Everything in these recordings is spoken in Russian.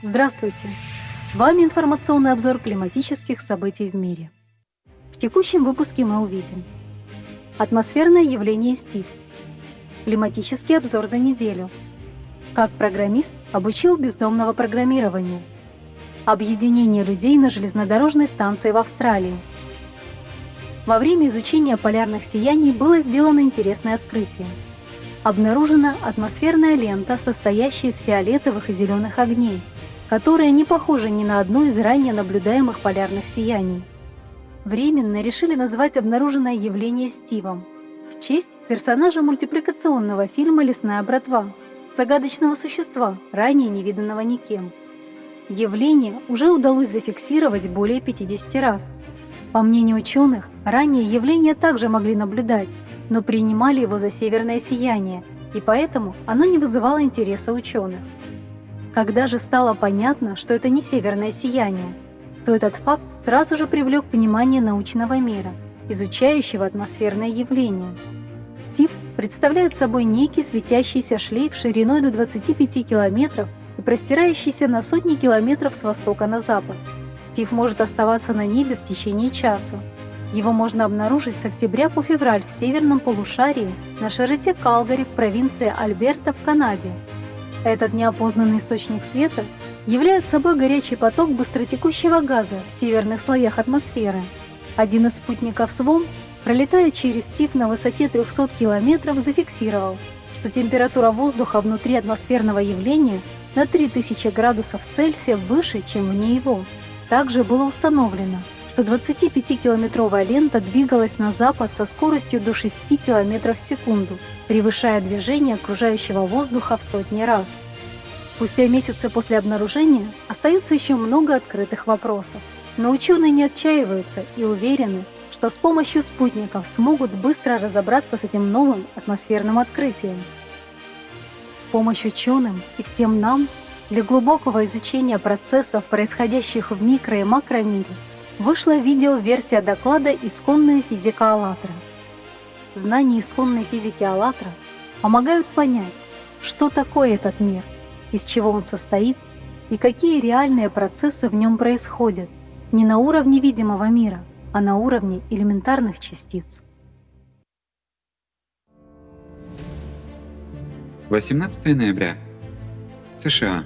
Здравствуйте! С вами информационный обзор климатических событий в мире. В текущем выпуске мы увидим Атмосферное явление Стив Климатический обзор за неделю Как программист обучил бездомного программированию Объединение людей на железнодорожной станции в Австралии Во время изучения полярных сияний было сделано интересное открытие – обнаружена атмосферная лента, состоящая из фиолетовых и зеленых огней, которая не похожа ни на одно из ранее наблюдаемых полярных сияний. Временно решили назвать обнаруженное явление Стивом в честь персонажа мультипликационного фильма «Лесная братва» загадочного существа, ранее невиданного никем. Явление уже удалось зафиксировать более 50 раз. По мнению ученых, ранее явление также могли наблюдать, но принимали его за северное сияние, и поэтому оно не вызывало интереса ученых. Когда же стало понятно, что это не северное сияние, то этот факт сразу же привлек внимание научного мира, изучающего атмосферное явление. Стив представляет собой некий светящийся шлейф шириной до 25 километров и простирающийся на сотни километров с востока на запад. Стив может оставаться на небе в течение часа, его можно обнаружить с октября по февраль в северном полушарии на широте Калгари в провинции Альберта в Канаде. Этот неопознанный источник света является собой горячий поток быстротекущего газа в северных слоях атмосферы. Один из спутников СВОМ, пролетая через Стив на высоте 300 километров, зафиксировал, что температура воздуха внутри атмосферного явления на 3000 градусов Цельсия выше, чем вне его. Также было установлено, что 25-километровая лента двигалась на запад со скоростью до 6 км в секунду, превышая движение окружающего воздуха в сотни раз. Спустя месяцы после обнаружения остается еще много открытых вопросов, но ученые не отчаиваются и уверены, что с помощью спутников смогут быстро разобраться с этим новым атмосферным открытием. В помощь ученым и всем нам для глубокого изучения процессов, происходящих в микро- и макромире, вышла видеоверсия доклада «Исконная физика АЛЛАТРА». Знания исконной физики АЛЛАТРА помогают понять, что такое этот мир, из чего он состоит и какие реальные процессы в нем происходят не на уровне видимого мира, а на уровне элементарных частиц. 18 ноября. США.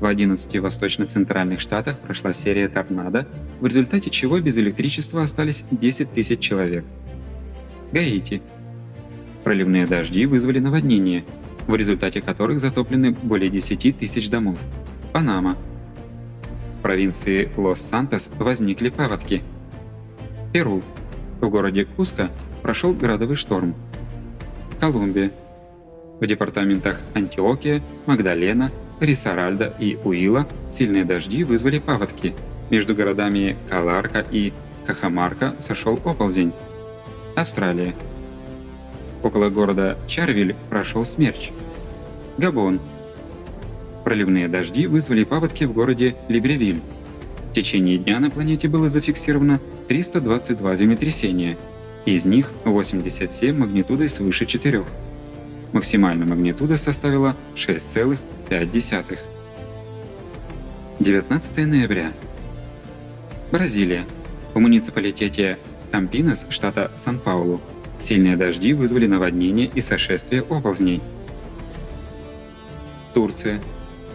В 11 восточно-центральных штатах прошла серия торнадо, в результате чего без электричества остались 10 тысяч человек. Гаити. Проливные дожди вызвали наводнения, в результате которых затоплены более 10 тысяч домов. Панама. В провинции Лос-Сантос возникли паводки. Перу. В городе Куско прошел градовый шторм. Колумбия. В департаментах Антиокия, Магдалена, Рисаральда и Уила сильные дожди вызвали паводки. Между городами Каларка и Кахамарка сошел оползень. Австралия. Около города Чарвиль прошел смерч. Габон. Проливные дожди вызвали паводки в городе Либревиль. В течение дня на планете было зафиксировано 322 землетрясения, из них 87 магнитудой свыше 4. Максимальная магнитуда составила 6,5 0,5. 19 ноября. Бразилия. В муниципалитете Кампинес, штата Сан-Паулу, сильные дожди вызвали наводнение и сошествие оползней. Турция.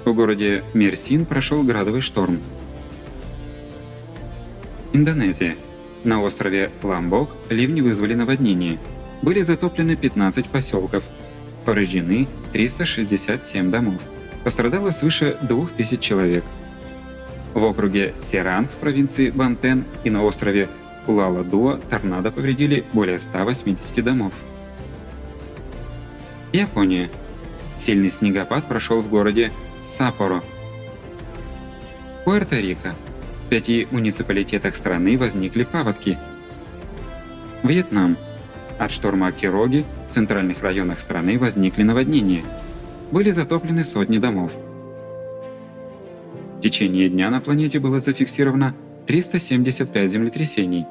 В городе Мерсин прошел градовый шторм. Индонезия. На острове Ламбок ливни вызвали наводнение. Были затоплены 15 поселков. Повреждены 367 домов. Пострадало свыше 2000 человек. В округе Серан в провинции Бантен и на острове Кулала-Дуа торнадо повредили более 180 домов. Япония. Сильный снегопад прошел в городе Саппоро. Пуэрто-Рико. В пяти муниципалитетах страны возникли паводки. Вьетнам. От шторма Кироги в центральных районах страны возникли наводнения были затоплены сотни домов. В течение дня на планете было зафиксировано 375 землетрясений,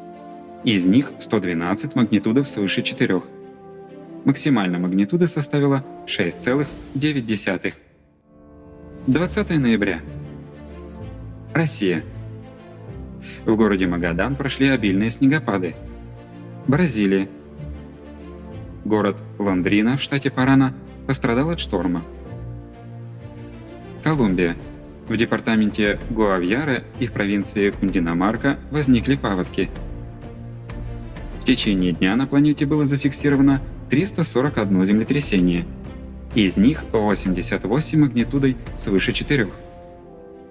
из них 112 магнитудов свыше 4. Максимальная магнитуда составила 6,9. 20 ноября. Россия. В городе Магадан прошли обильные снегопады. Бразилия. Город Лондрина в штате Парана пострадал от шторма. Колумбия. В департаменте Гуавьяре и в провинции Кундинамарка возникли паводки. В течение дня на планете было зафиксировано 341 землетрясение, из них 88 магнитудой свыше 4.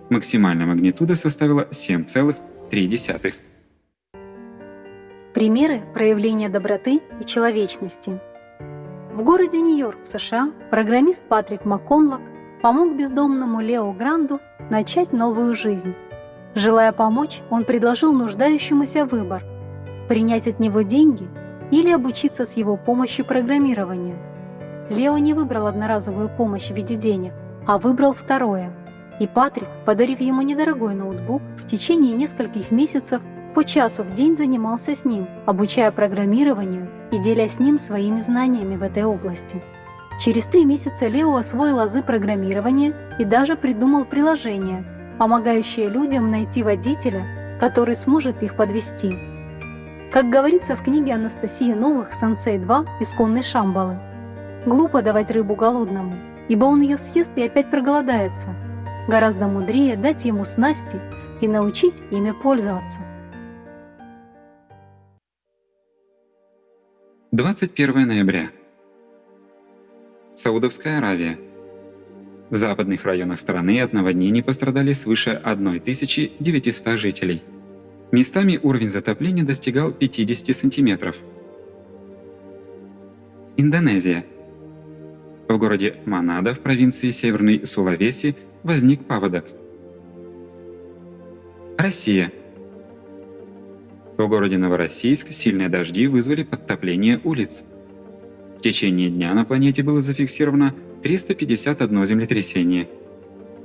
Максимальная магнитуда составила 7,3. Примеры проявления доброты и человечности. В городе Нью-Йорк США программист Патрик МакКонлок помог бездомному Лео Гранду начать новую жизнь. Желая помочь, он предложил нуждающемуся выбор – принять от него деньги или обучиться с его помощью программированию. Лео не выбрал одноразовую помощь в виде денег, а выбрал второе. И Патрик, подарив ему недорогой ноутбук, в течение нескольких месяцев по часу в день занимался с ним, обучая программированию и делясь с ним своими знаниями в этой области. Через три месяца Лео освоил азы программирования и даже придумал приложение, помогающее людям найти водителя, который сможет их подвести. Как говорится в книге Анастасии Новых «Сенсей 2. Исконной Шамбалы», глупо давать рыбу голодному, ибо он ее съест и опять проголодается. Гораздо мудрее дать ему снасти и научить ими пользоваться. 21 ноября. Саудовская Аравия. В западных районах страны от наводнений пострадали свыше 1900 жителей. Местами уровень затопления достигал 50 сантиметров. Индонезия. В городе Манада в провинции Северной Сулавеси возник паводок. Россия. В городе Новороссийск сильные дожди вызвали подтопление улиц. В течение дня на планете было зафиксировано 351 землетрясение.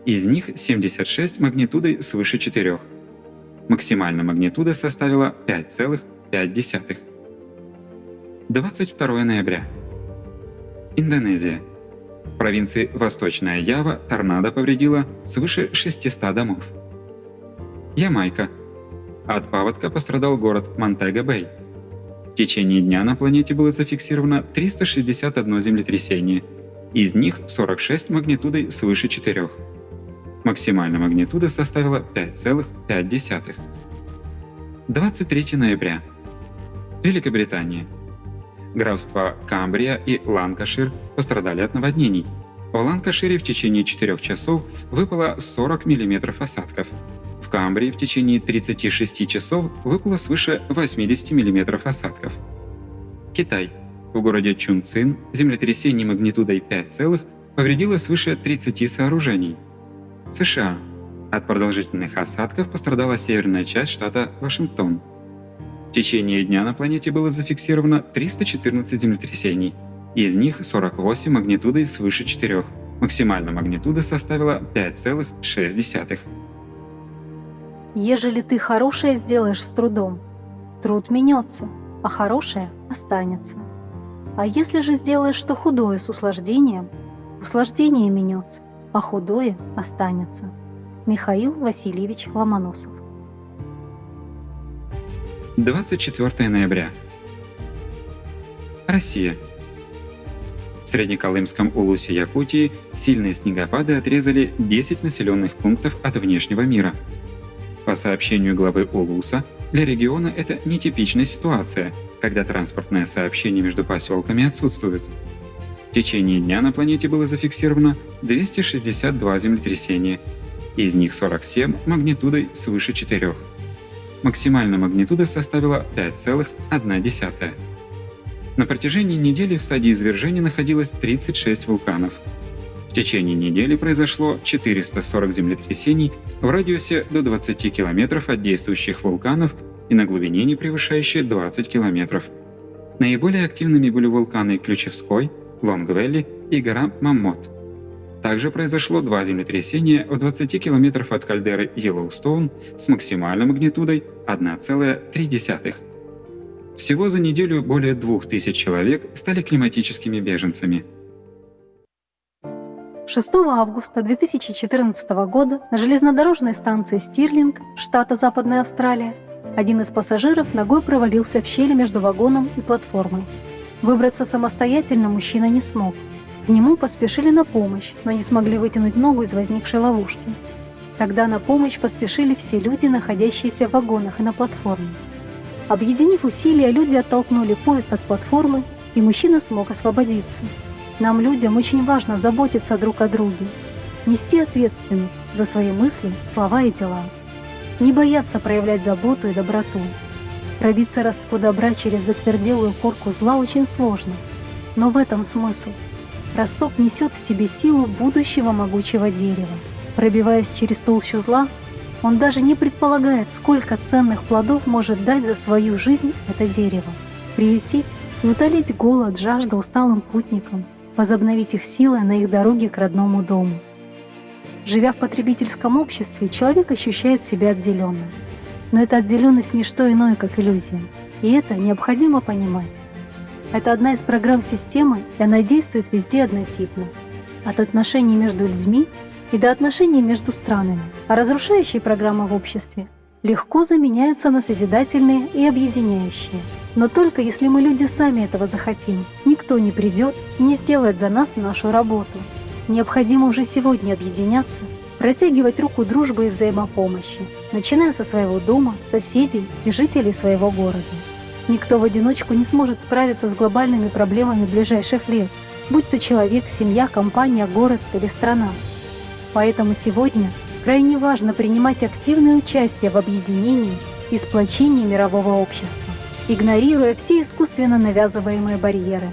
Из них 76 магнитудой свыше 4. Максимальная магнитуда составила 5,5. 22 ноября. Индонезия. В провинции Восточная Ява торнадо повредило свыше 600 домов. Ямайка. От паводка пострадал город Монтего-Бэй. В течение дня на планете было зафиксировано 361 землетрясение, из них 46 магнитудой свыше 4. Максимальная магнитуда составила 5,5. 23 ноября. Великобритания. Графства Камбрия и Ланкашир пострадали от наводнений. В Ланкашире в течение 4 часов выпало 40 мм осадков, в Камбрии в течение 36 часов выпало свыше 80 мм осадков. Китай. В городе Чунцин землетрясение магнитудой 5, повредило свыше 30 сооружений. США. От продолжительных осадков пострадала северная часть штата Вашингтон. В течение дня на планете было зафиксировано 314 землетрясений, из них 48 магнитудой свыше 4. Максимальная магнитуда составила 5,6. Ежели ты хорошее сделаешь с трудом, труд менется, а хорошее останется. А если же сделаешь что худое с услаждением, услаждение менется, а худое останется. Михаил Васильевич Ломоносов 24 ноября. Россия. В Среднеколымском улусе Якутии сильные снегопады отрезали 10 населенных пунктов от внешнего мира – по сообщению главы ОЛУСа, для региона это нетипичная ситуация, когда транспортное сообщение между поселками отсутствует. В течение дня на планете было зафиксировано 262 землетрясения, из них 47 магнитудой свыше 4. Максимальная магнитуда составила 5,1. На протяжении недели в стадии извержения находилось 36 вулканов – в течение недели произошло 440 землетрясений в радиусе до 20 километров от действующих вулканов и на глубине не превышающей 20 километров. Наиболее активными были вулканы Ключевской, Лонгвелли и гора Маммот. Также произошло два землетрясения в 20 километров от кальдеры Йеллоустоун с максимальной магнитудой 1,3. Всего за неделю более 2000 человек стали климатическими беженцами – 6 августа 2014 года на железнодорожной станции Стирлинг, штата Западная Австралия, один из пассажиров ногой провалился в щель между вагоном и платформой. Выбраться самостоятельно мужчина не смог. К нему поспешили на помощь, но не смогли вытянуть ногу из возникшей ловушки. Тогда на помощь поспешили все люди, находящиеся в вагонах и на платформе. Объединив усилия, люди оттолкнули поезд от платформы, и мужчина смог освободиться. Нам, людям, очень важно заботиться друг о друге, нести ответственность за свои мысли, слова и дела, не бояться проявлять заботу и доброту. Пробиться ростку добра через затверделую корку зла очень сложно, но в этом смысл. Росток несет в себе силу будущего могучего дерева. Пробиваясь через толщу зла, он даже не предполагает, сколько ценных плодов может дать за свою жизнь это дерево. Приютить и утолить голод, жажду усталым путникам, возобновить их силы на их дороге к родному дому. Живя в потребительском обществе, человек ощущает себя отделенным. Но эта отделенность не что иное, как иллюзия. И это необходимо понимать. Это одна из программ системы, и она действует везде однотипно. От отношений между людьми и до отношений между странами. А разрушающие программы в обществе легко заменяются на созидательные и объединяющие. Но только если мы люди сами этого захотим, никто не придет и не сделает за нас нашу работу. Необходимо уже сегодня объединяться, протягивать руку дружбы и взаимопомощи, начиная со своего дома, соседей и жителей своего города. Никто в одиночку не сможет справиться с глобальными проблемами ближайших лет, будь то человек, семья, компания, город или страна. Поэтому сегодня крайне важно принимать активное участие в объединении и сплочении мирового общества, игнорируя все искусственно навязываемые барьеры.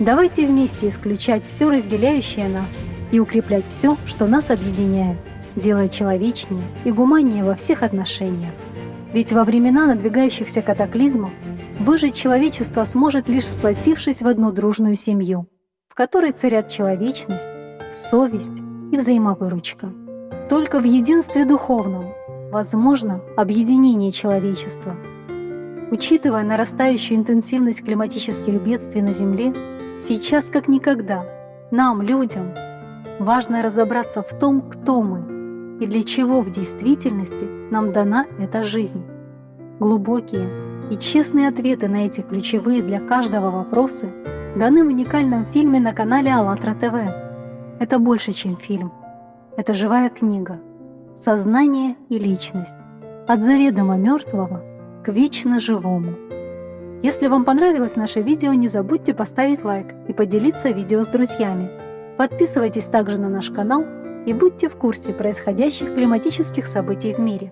Давайте вместе исключать все разделяющее нас и укреплять все, что нас объединяет, делая человечнее и гуманнее во всех отношениях. Ведь во времена надвигающихся катаклизмов выжить человечество сможет лишь сплотившись в одну дружную семью, в которой царят человечность, совесть и взаимовыручка. Только в единстве духовном возможно объединение человечества. Учитывая нарастающую интенсивность климатических бедствий на Земле, сейчас как никогда нам, людям, важно разобраться в том, кто мы и для чего в действительности нам дана эта жизнь. Глубокие и честные ответы на эти ключевые для каждого вопросы даны в уникальном фильме на канале АЛЛАТРА ТВ это больше, чем фильм. Это живая книга. Сознание и личность. От заведомо мертвого к вечно живому. Если вам понравилось наше видео, не забудьте поставить лайк и поделиться видео с друзьями. Подписывайтесь также на наш канал и будьте в курсе происходящих климатических событий в мире.